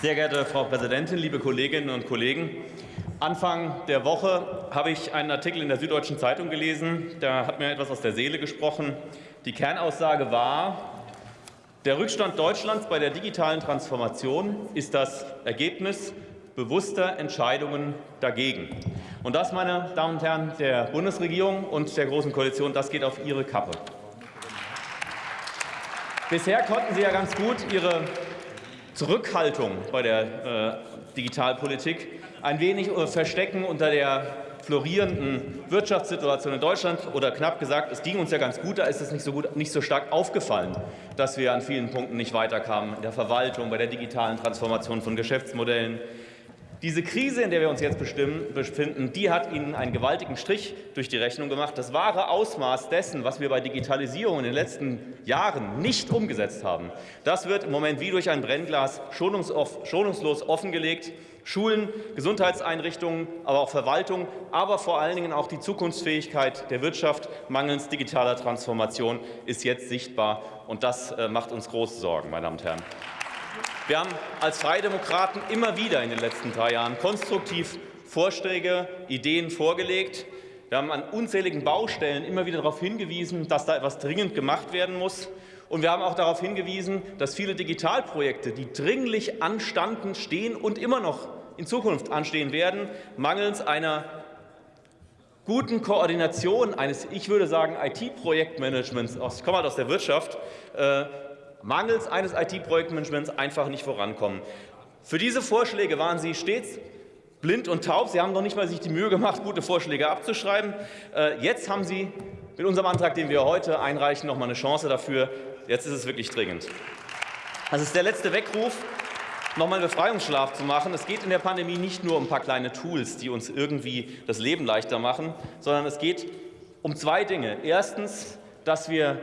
Sehr geehrte Frau Präsidentin, liebe Kolleginnen und Kollegen! Anfang der Woche habe ich einen Artikel in der Süddeutschen Zeitung gelesen. Da hat mir etwas aus der Seele gesprochen. Die Kernaussage war, der Rückstand Deutschlands bei der digitalen Transformation ist das Ergebnis bewusster Entscheidungen dagegen. Und das, meine Damen und Herren der Bundesregierung und der Großen Koalition, das geht auf Ihre Kappe. Bisher konnten Sie ja ganz gut Ihre Zurückhaltung bei der äh, Digitalpolitik ein wenig äh, verstecken unter der florierenden Wirtschaftssituation in Deutschland. Oder knapp gesagt, es ging uns ja ganz gut, da ist es nicht so, gut, nicht so stark aufgefallen, dass wir an vielen Punkten nicht weiterkamen, in der Verwaltung, bei der digitalen Transformation von Geschäftsmodellen, diese Krise, in der wir uns jetzt befinden, die hat Ihnen einen gewaltigen Strich durch die Rechnung gemacht. Das wahre Ausmaß dessen, was wir bei Digitalisierung in den letzten Jahren nicht umgesetzt haben, das wird im Moment wie durch ein Brennglas schonungslos offengelegt. Schulen, Gesundheitseinrichtungen, aber auch Verwaltung, aber vor allen Dingen auch die Zukunftsfähigkeit der Wirtschaft mangels digitaler Transformation ist jetzt sichtbar. Und das äh, macht uns große Sorgen, meine Damen und Herren. Wir haben als Freie Demokraten immer wieder in den letzten drei Jahren konstruktiv Vorschläge, Ideen vorgelegt. Wir haben an unzähligen Baustellen immer wieder darauf hingewiesen, dass da etwas dringend gemacht werden muss. Und wir haben auch darauf hingewiesen, dass viele Digitalprojekte, die dringlich anstanden, stehen und immer noch in Zukunft anstehen werden, mangels einer guten Koordination eines, ich würde sagen, IT-Projektmanagements, ich komme halt aus der Wirtschaft, äh, mangels eines IT-Projektmanagements einfach nicht vorankommen. Für diese Vorschläge waren Sie stets blind und taub. Sie haben noch nicht mal sich die Mühe gemacht, gute Vorschläge abzuschreiben. Äh, jetzt haben Sie mit unserem Antrag, den wir heute einreichen, noch mal eine Chance dafür. Jetzt ist es wirklich dringend. Das ist der letzte Weckruf, noch mal einen Befreiungsschlaf zu machen. Es geht in der Pandemie nicht nur um ein paar kleine Tools, die uns irgendwie das Leben leichter machen, sondern es geht um zwei Dinge. Erstens, dass wir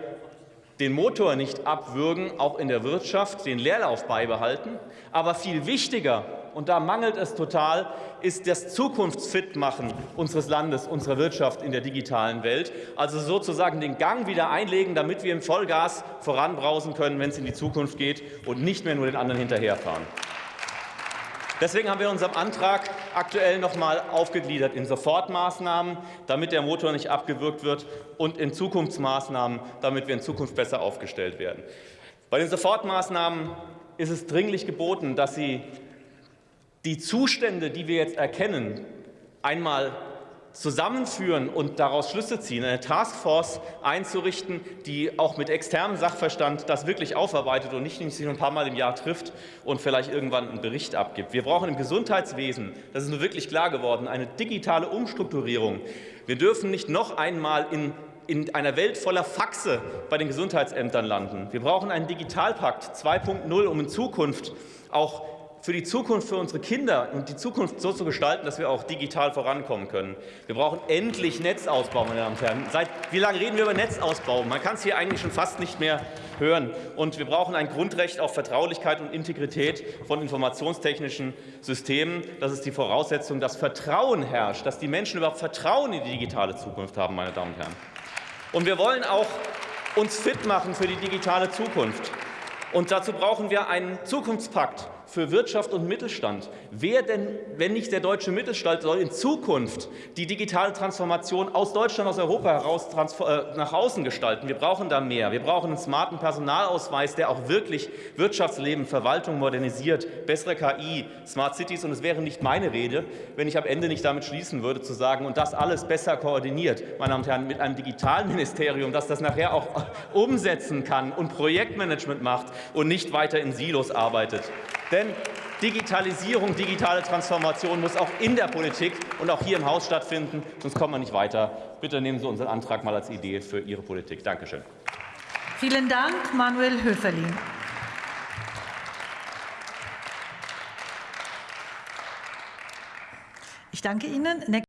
den Motor nicht abwürgen, auch in der Wirtschaft, den Leerlauf beibehalten. Aber viel wichtiger, und da mangelt es total, ist das Zukunftsfitmachen unseres Landes, unserer Wirtschaft in der digitalen Welt. Also sozusagen den Gang wieder einlegen, damit wir im Vollgas voranbrausen können, wenn es in die Zukunft geht und nicht mehr nur den anderen hinterherfahren. Deswegen haben wir unseren Antrag aktuell noch einmal aufgegliedert in Sofortmaßnahmen, damit der Motor nicht abgewürgt wird, und in Zukunftsmaßnahmen, damit wir in Zukunft besser aufgestellt werden. Bei den Sofortmaßnahmen ist es dringlich geboten, dass Sie die Zustände, die wir jetzt erkennen, einmal zusammenführen und daraus Schlüsse ziehen, eine Taskforce einzurichten, die auch mit externem Sachverstand das wirklich aufarbeitet und nicht nur ein paar Mal im Jahr trifft und vielleicht irgendwann einen Bericht abgibt. Wir brauchen im Gesundheitswesen, das ist nur wirklich klar geworden, eine digitale Umstrukturierung. Wir dürfen nicht noch einmal in in einer Welt voller Faxe bei den Gesundheitsämtern landen. Wir brauchen einen Digitalpakt 2.0, um in Zukunft auch für die Zukunft für unsere Kinder und die Zukunft so zu gestalten, dass wir auch digital vorankommen können. Wir brauchen endlich Netzausbau, meine Damen und Herren. Seit wie lange reden wir über Netzausbau? Man kann es hier eigentlich schon fast nicht mehr hören. Und wir brauchen ein Grundrecht auf Vertraulichkeit und Integrität von informationstechnischen Systemen. Das ist die Voraussetzung, dass Vertrauen herrscht, dass die Menschen überhaupt Vertrauen in die digitale Zukunft haben, meine Damen und Herren. Und wir wollen auch uns fit machen für die digitale Zukunft. Und dazu brauchen wir einen Zukunftspakt für Wirtschaft und Mittelstand. Wer denn, wenn nicht der deutsche Mittelstand, soll in Zukunft die digitale Transformation aus Deutschland, aus Europa heraus äh, nach außen gestalten? Wir brauchen da mehr. Wir brauchen einen smarten Personalausweis, der auch wirklich Wirtschaftsleben, Verwaltung modernisiert, bessere KI, Smart Cities. Und es wäre nicht meine Rede, wenn ich am Ende nicht damit schließen würde, zu sagen, und das alles besser koordiniert, meine Damen und Herren, mit einem Digitalministerium, das das nachher auch umsetzen kann und Projektmanagement macht und nicht weiter in Silos arbeitet. Denn Digitalisierung, digitale Transformation muss auch in der Politik und auch hier im Haus stattfinden, sonst kommen wir nicht weiter. Bitte nehmen Sie unseren Antrag mal als Idee für Ihre Politik. Danke schön. Vielen Dank, Manuel Höferlin. Ich danke Ihnen.